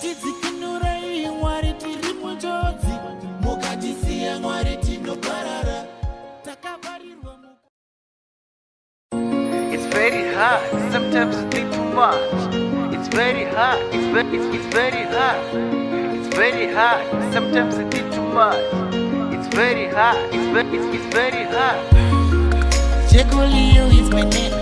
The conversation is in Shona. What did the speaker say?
tidzikinurai mwari tiri munjodzi mukatisiya mwari tinoparara takavarirwa It's very hard, it's, it's, it's very hard. It's very hard, it's, it's, it's very hard. It's very hard, it's, it's, it's very hard. Jekyll Leo is my name.